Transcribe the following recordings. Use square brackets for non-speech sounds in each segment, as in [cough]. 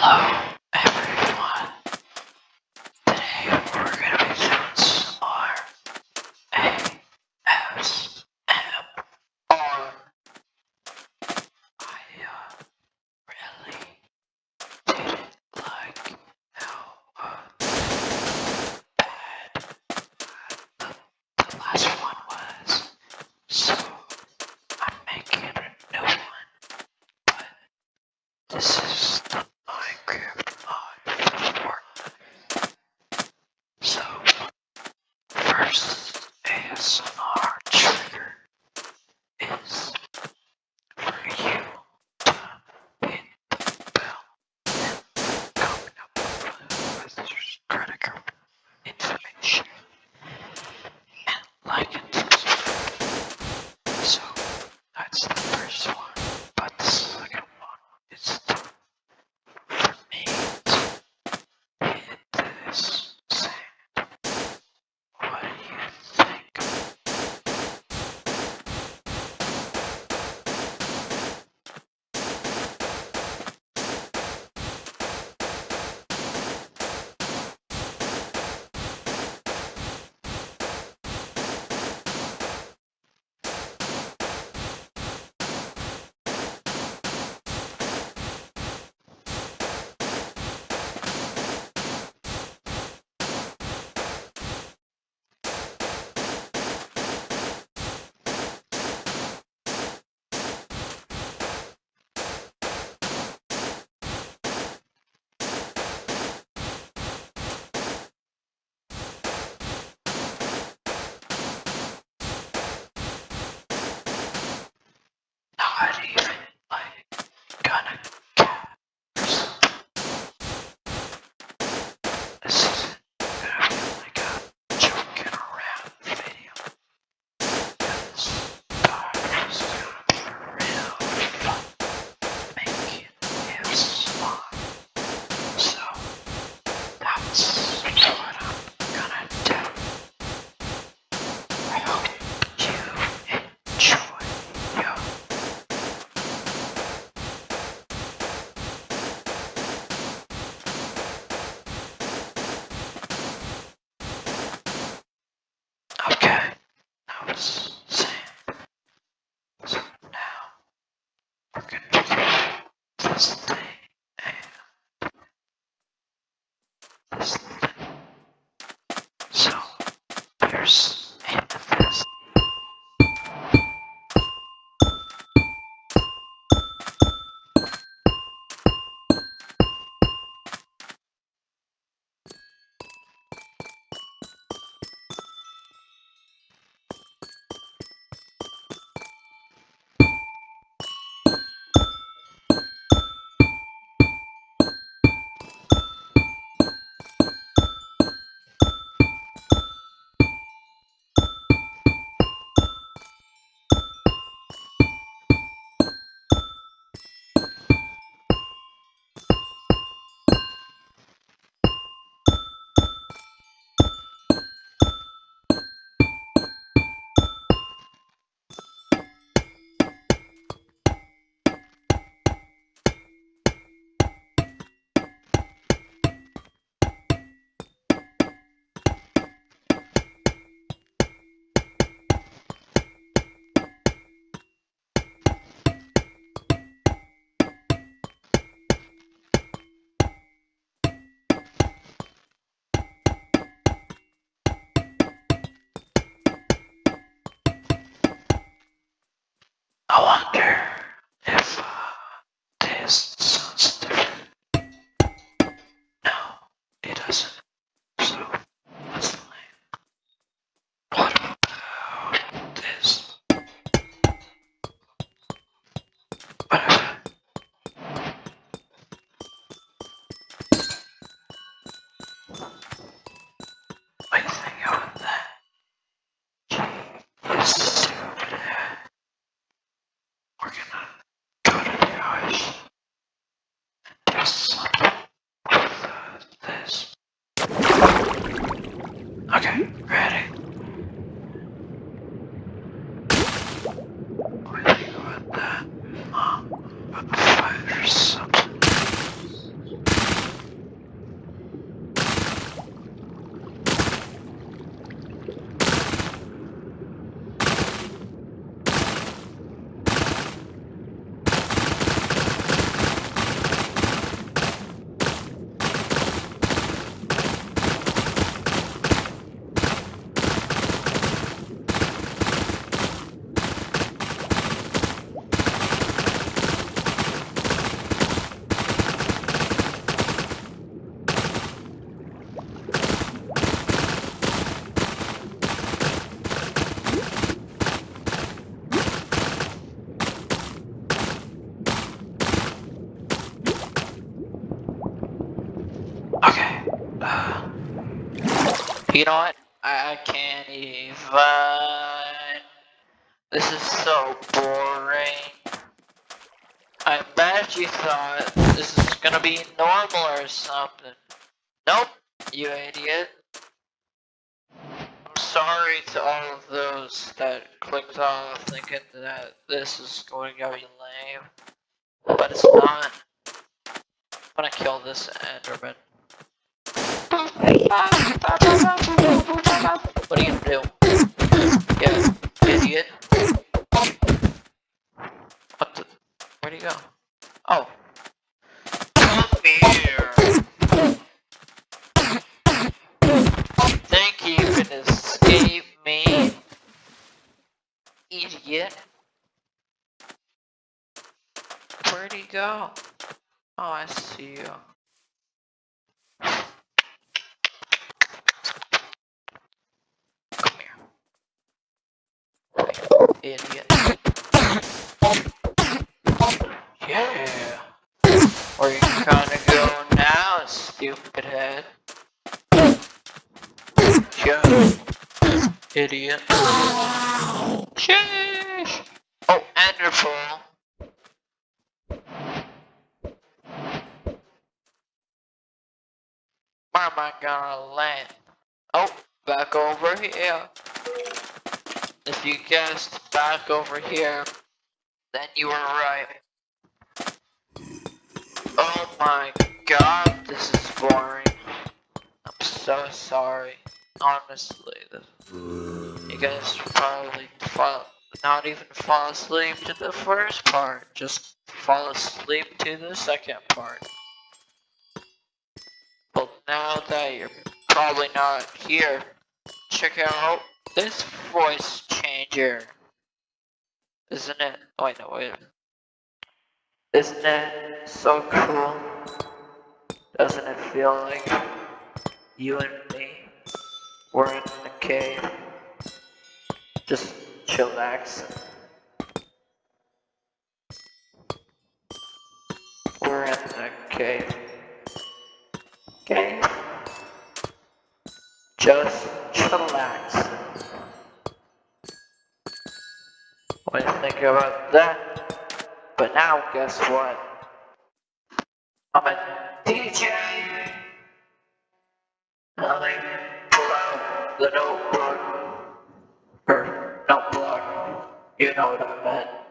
Hello, wonder if uh, this sounds different. No, it doesn't. So let's play. What about this? What about what do you think about that? Yes, over there. We're gonna go to the house You know what? I can't even. This is so boring. I bet you thought this is gonna be normal or something. Nope, you idiot. I'm sorry to all of those that clicked off thinking that this is going to be lame. But it's not. I'm gonna kill this Enderman. What are you do? Yeah, idiot. What the? Where'd he go? Oh. Come here. Think you me? Idiot. Where'd he go? Oh, I see you. Idiot. Yeah. Where you gonna go now, stupid head? Yeah. Idiot. Sheesh. Oh, Enderpearl. Where am I gonna land? Oh, back over here. If you guessed back over here, then you were right. Oh my god, this is boring. I'm so sorry. Honestly, you guys probably fall, not even fall asleep to the first part, just fall asleep to the second part. But now that you're probably not here, check out this voice Isn't it? Oh, wait, no, wait. Isn't it so cool? Doesn't it feel like you and me were in a cave? Just chillaxing. We're in a cave. Cave? Just chillaxing. You think about that? But now, guess what? I'm a DJ! And I pull out the notebook. Or notebook. You know what I meant.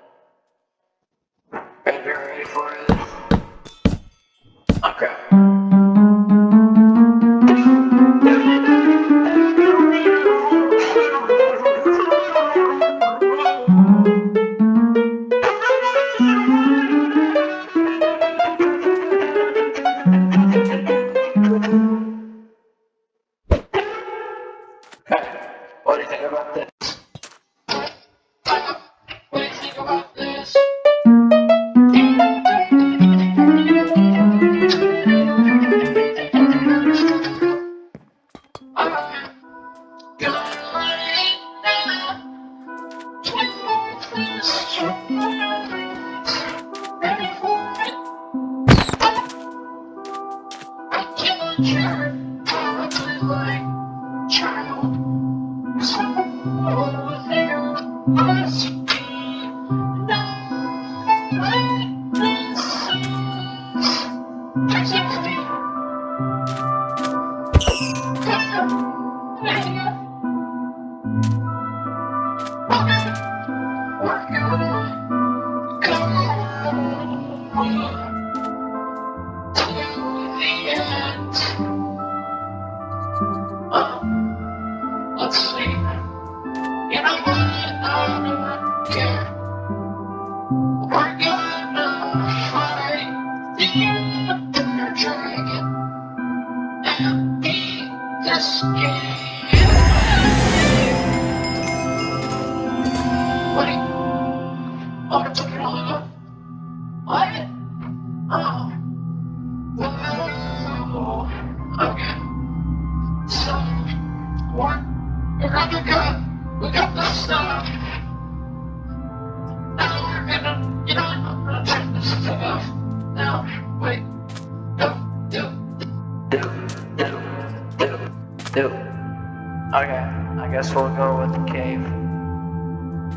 Guess we'll go with the cave.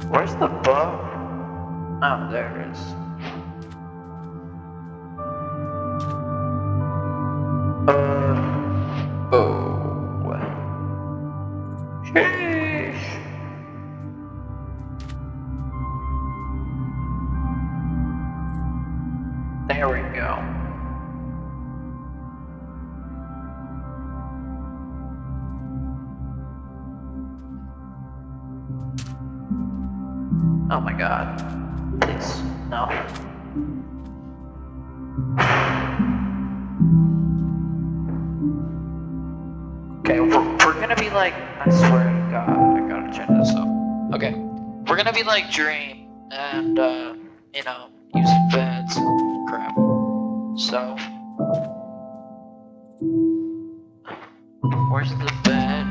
Where's the book? Oh, there it is. Uh, oh. Sheesh. Like Dream, and, uh, you know, use beds and crap. So, where's the bed?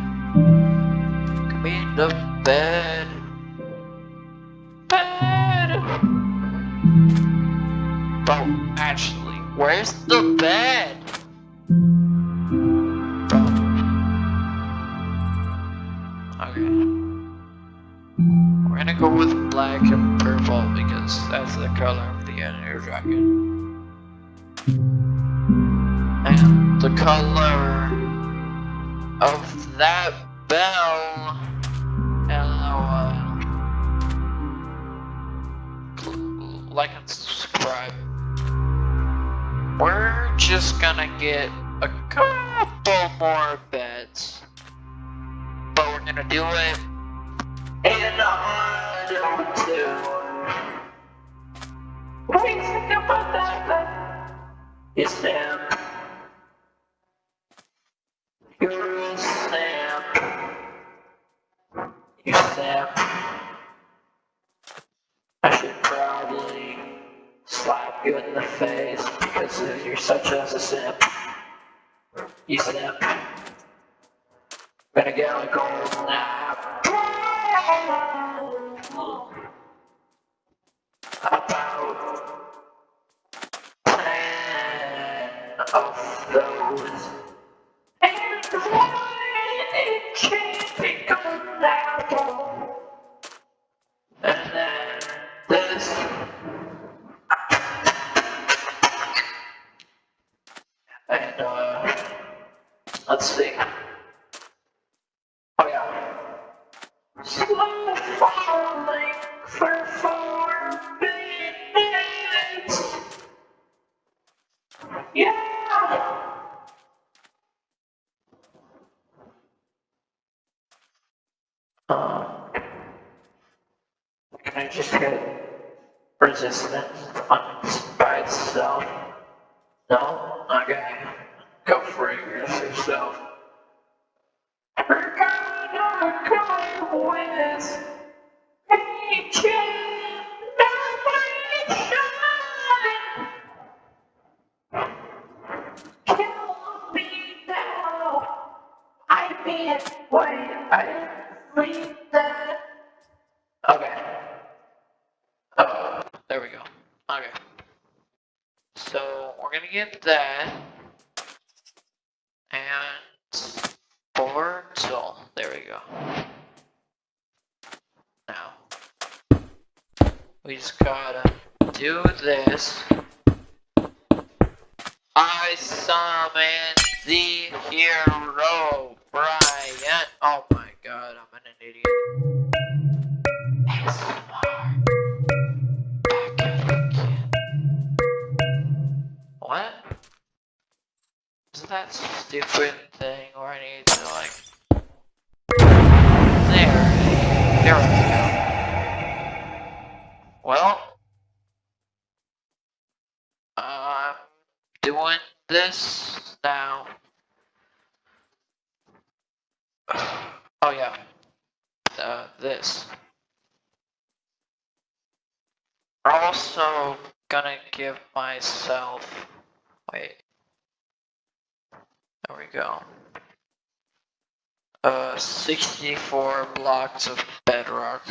Give me the bed. Bed! Oh, actually, where's the bed? The color of the Ender Dragon. And the color of that bell. LOL. Like and subscribe. We're just gonna get a couple more beds. But we're gonna do it in auto tune. What about? It's. You're just hit resistance we're gonna get that. And portal. There we go. Now. We just gotta do this. I summon the hero, Brian. Oh my god, I'm an idiot. What? Is that stupid thing where I need to like... There. There we go. Well. I'm doing this now. [sighs] Oh yeah. Uh, this. Also gonna give myself... Wait. There we go. Uh, 64 blocks of bedrock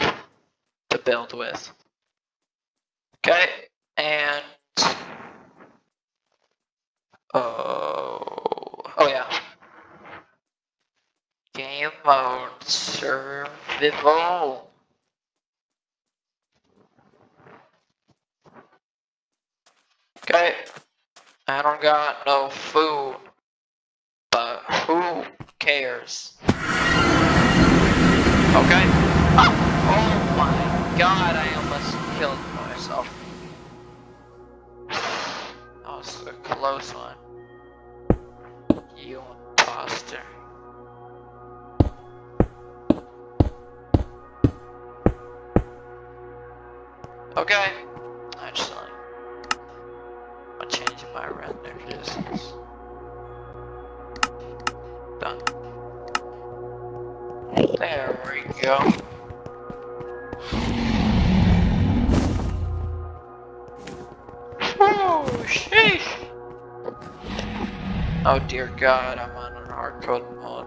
to build with. Okay, and... Oh... Oh yeah. Game mode survival. Okay, I don't got no food, but who cares? Okay. Oh, oh my god, I almost killed myself. [sighs] That was a close one. You imposter. Okay. My render distance. Done. There we go. Oh, sheesh. Oh dear god, I'm on an hardcore mode.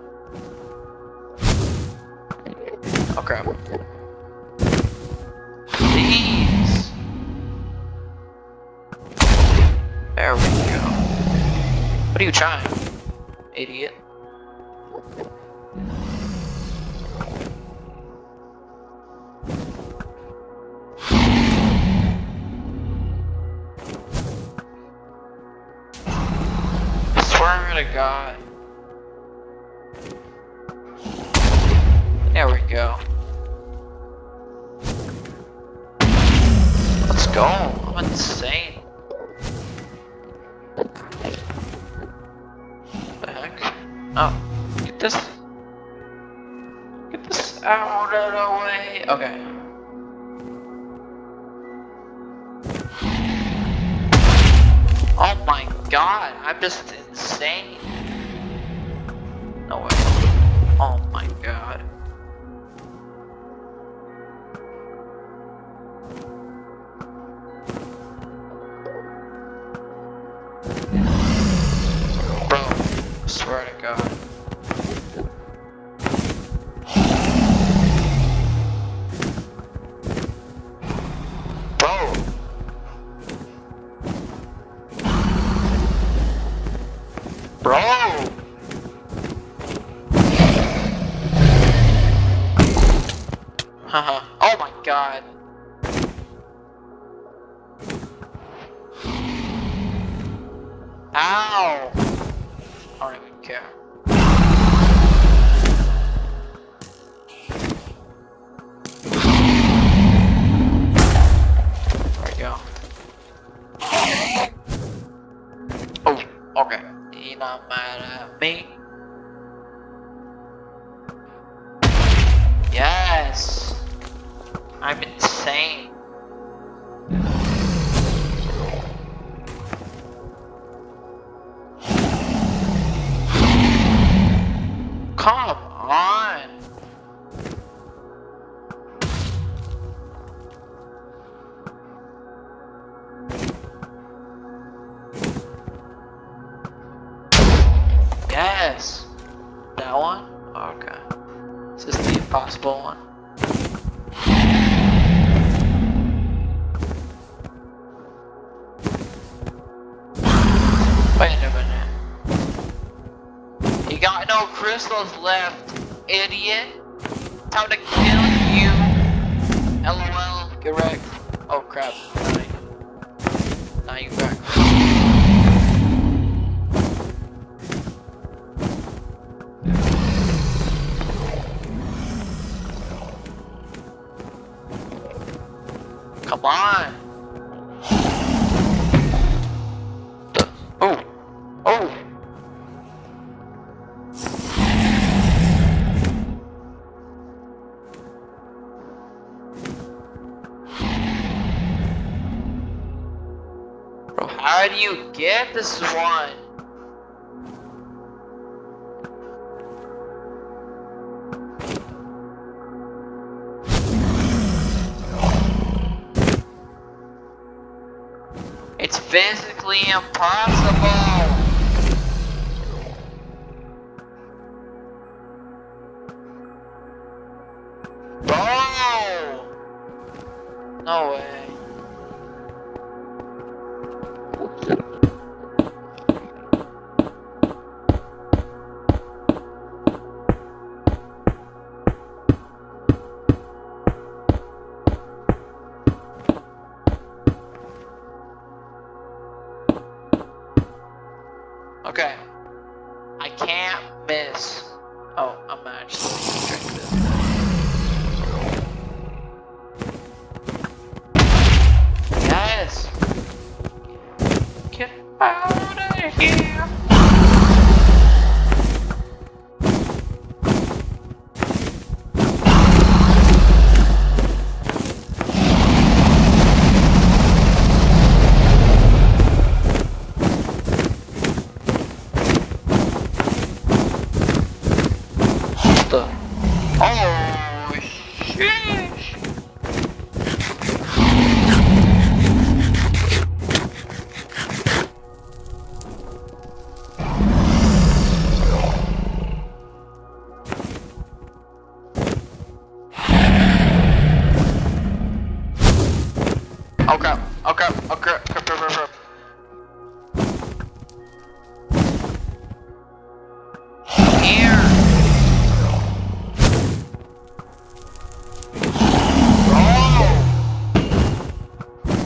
Oh, okay. Please. What are you trying? Idiot. I swear to God. Swear to god. Okay. You're not mad me. Yes! I'm insane. Crystals left, idiot. Time to kill you. LOL, get wrecked. Oh crap. Now you back. This is one? It's physically impossible.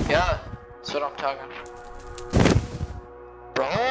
Yeah, that's what I'm talking. Bro,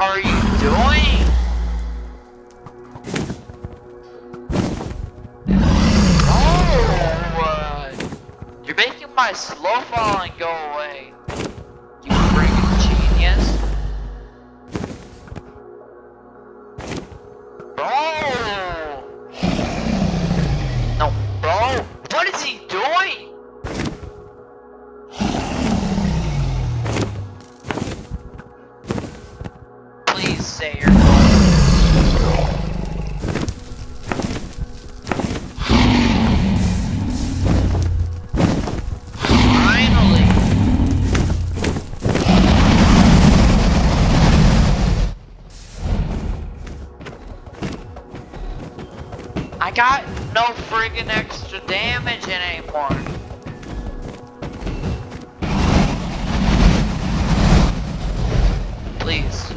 are you doing? Oh, uh, you're making my slow falling go away. I got no friggin' extra damage anymore. Please.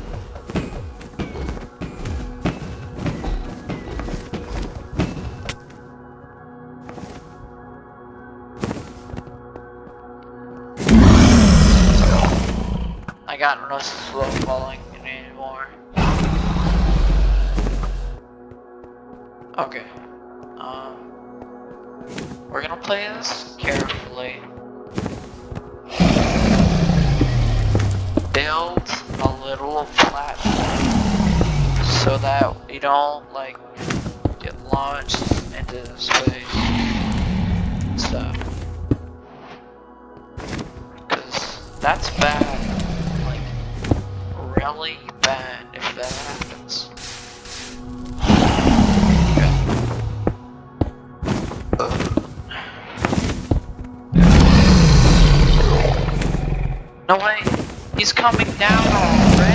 I got no slow falling Okay. Um, we're gonna play this carefully. Build a little platform so that you don't like get launched into space and stuff. Cause that's bad. Like really bad if that happens. No way, he's coming down already.